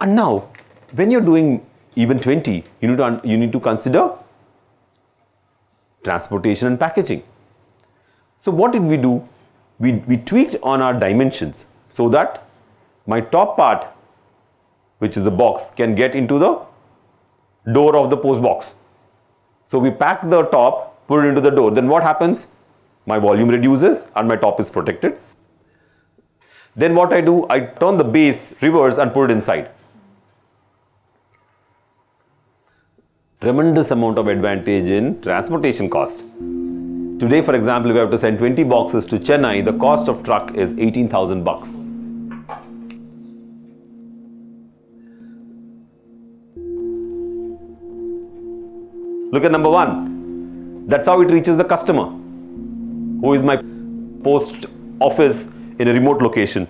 And now, when you're doing even 20, you need to, you need to consider transportation and packaging. So what did we do? We, we tweaked on our dimensions so that my top part, which is the box, can get into the door of the post box. So we pack the top, put it into the door. Then what happens? My volume reduces and my top is protected. Then what I do, I turn the base reverse and put it inside. Tremendous amount of advantage in transportation cost. Today, for example, if we have to send 20 boxes to Chennai, the cost of truck is 18,000 bucks. Look at number one. That's how it reaches the customer, who is my post office in a remote location.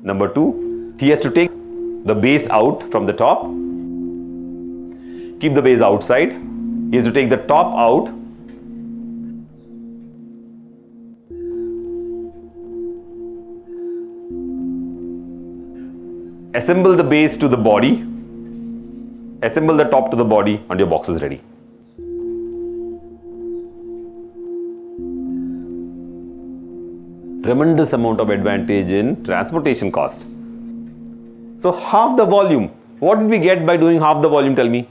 Number two, he has to take the base out from the top, keep the base outside. Has to take the top out assemble the base to the body, assemble the top to the body and your box is ready. tremendous amount of advantage in transportation cost. So half the volume, what did we get by doing half the volume, tell me?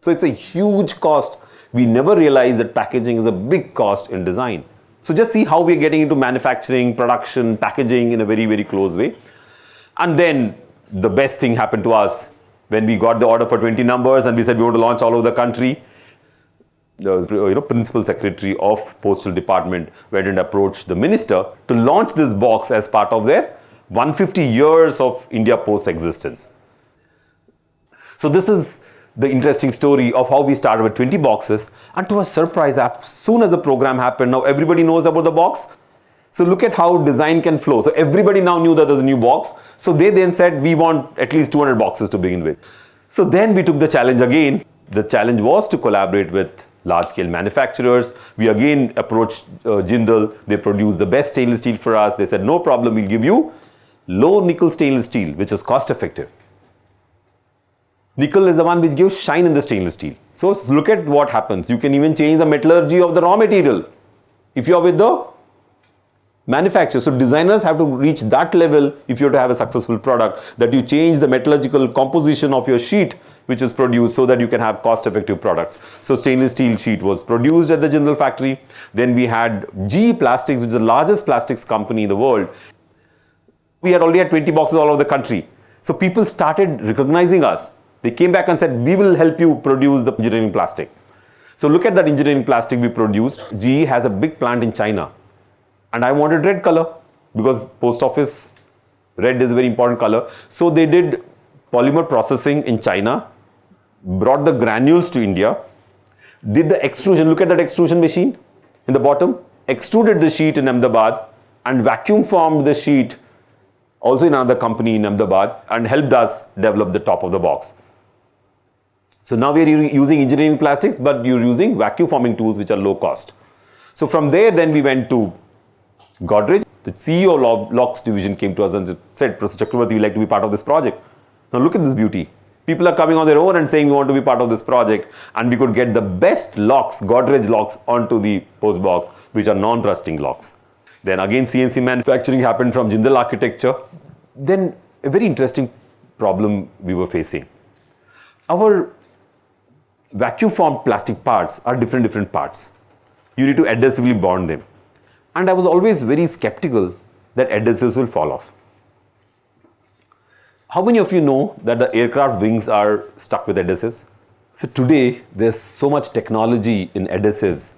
So it's a huge cost. We never realize that packaging is a big cost in design. So just see how we're getting into manufacturing, production, packaging in a very, very close way. And then the best thing happened to us when we got the order for 20 numbers and we said we want to launch all over the country the you know, principal secretary of postal department went and approached the minister to launch this box as part of their 150 years of India Post existence. So this is the interesting story of how we started with 20 boxes and to a surprise as soon as the program happened now everybody knows about the box so look at how design can flow so everybody now knew that there's a new box so they then said we want at least 200 boxes to begin with so then we took the challenge again the challenge was to collaborate with large-scale manufacturers. We again approached uh, Jindal. They produced the best stainless steel for us. They said, no problem, we'll give you low nickel stainless steel, which is cost effective. Nickel is the one which gives shine in the stainless steel. So look at what happens. You can even change the metallurgy of the raw material. If you are with the manufacturer. So designers have to reach that level if you have to have a successful product that you change the metallurgical composition of your sheet which is produced so that you can have cost effective products. So stainless steel sheet was produced at the Jindal factory. Then we had GE Plastics which is the largest plastics company in the world. We had already had 20 boxes all over the country. So people started recognizing us. They came back and said, we will help you produce the engineering plastic. So look at that engineering plastic we produced. GE has a big plant in China and I wanted red color because post office red is a very important color. So they did polymer processing in China, brought the granules to India, did the extrusion, look at that extrusion machine in the bottom, extruded the sheet in Ahmedabad and vacuum formed the sheet also in another company in Ahmedabad and helped us develop the top of the box. So now we are using engineering plastics, but you're using vacuum forming tools which are low cost. So from there, then we went to Godrej, the CEO of Locks division came to us and said, Professor Chakravarti, we'd like to be part of this project. Now look at this beauty. People are coming on their own and saying we want to be part of this project and we could get the best locks, Godrej locks onto the post box which are non-rusting locks. Then again CNC manufacturing happened from Jindal architecture. Then a very interesting problem we were facing. Our vacuum formed plastic parts are different different parts. You need to adhesively bond them and I was always very skeptical that adhesives will fall off. How many of you know that the aircraft wings are stuck with adhesives? So today there's so much technology in adhesives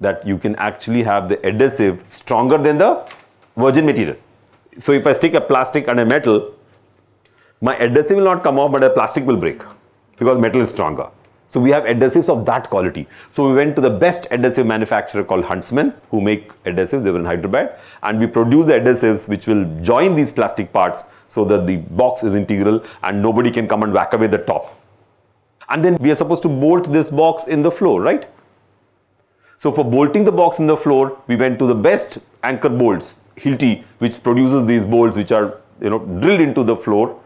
that you can actually have the adhesive stronger than the virgin material. So if I stick a plastic and a metal, my adhesive will not come off but the plastic will break because metal is stronger. So we have adhesives of that quality. So we went to the best adhesive manufacturer called Huntsman who make adhesives, they were in Hyderabad and we produce the adhesives which will join these plastic parts so that the box is integral and nobody can come and whack away the top. And then we are supposed to bolt this box in the floor, right? So for bolting the box in the floor, we went to the best anchor bolts, Hilti, which produces these bolts which are you know drilled into the floor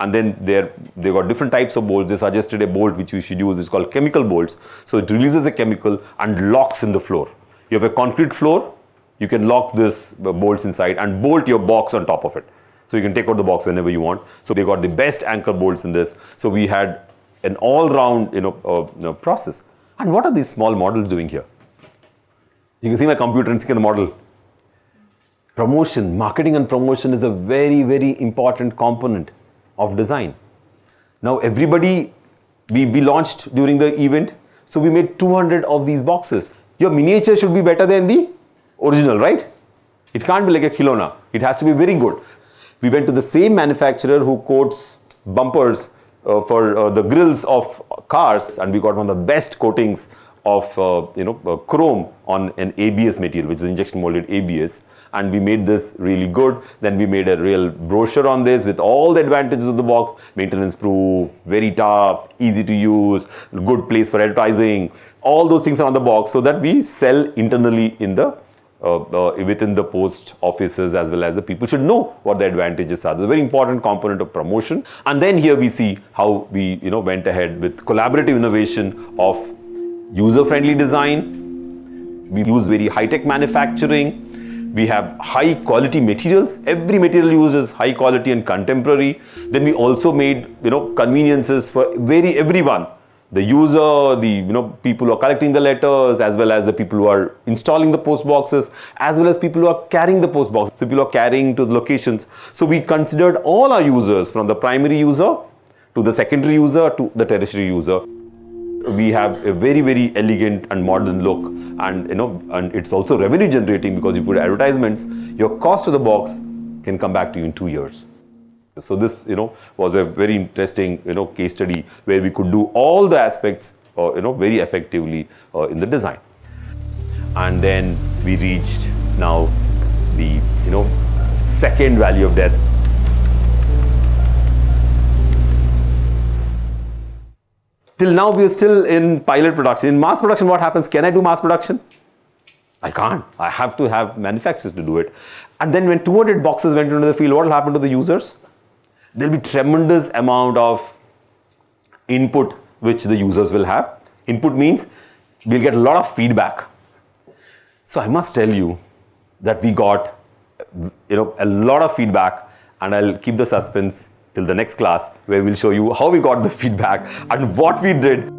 and then there they got different types of bolts. They suggested a bolt which we should use is called chemical bolts. So it releases a chemical and locks in the floor. You have a concrete floor, you can lock this uh, bolts inside and bolt your box on top of it. So you can take out the box whenever you want. So they got the best anchor bolts in this. So we had an all-round you know, uh, you know, process. And what are these small models doing here? You can see my computer and see the model. Promotion, marketing and promotion is a very, very important component of design. Now everybody, we, we launched during the event, so we made 200 of these boxes. Your miniature should be better than the original, right? It can't be like a Khilona. It has to be very good. We went to the same manufacturer who coats bumpers uh, for uh, the grills of cars and we got one of the best coatings of uh, you know uh, chrome on an ABS material which is injection molded ABS and we made this really good then we made a real brochure on this with all the advantages of the box maintenance proof very tough easy to use good place for advertising all those things are on the box so that we sell internally in the uh, uh, within the post offices as well as the people should know what the advantages are. It's a very important component of promotion. And then here we see how we you know went ahead with collaborative innovation of user-friendly design. We use very high-tech manufacturing. We have high quality materials. Every material uses high quality and contemporary. Then we also made you know conveniences for very everyone the user, the you know people who are collecting the letters, as well as the people who are installing the post boxes, as well as people who are carrying the post boxes, people who are carrying to the locations. So we considered all our users from the primary user to the secondary user to the tertiary user. We have a very very elegant and modern look, and you know, and it's also revenue generating because if you put advertisements, your cost of the box can come back to you in two years. So this, you know, was a very interesting, you know, case study where we could do all the aspects, uh, you know, very effectively uh, in the design. And then we reached now the, you know, second value of death. Till now, we are still in pilot production. In mass production, what happens? Can I do mass production? I can't. I have to have manufacturers to do it. And then when 200 boxes went into the field, what will happen to the users? there'll be tremendous amount of input which the users will have. Input means we'll get a lot of feedback. So I must tell you that we got you know a lot of feedback and I'll keep the suspense till the next class where we'll show you how we got the feedback and what we did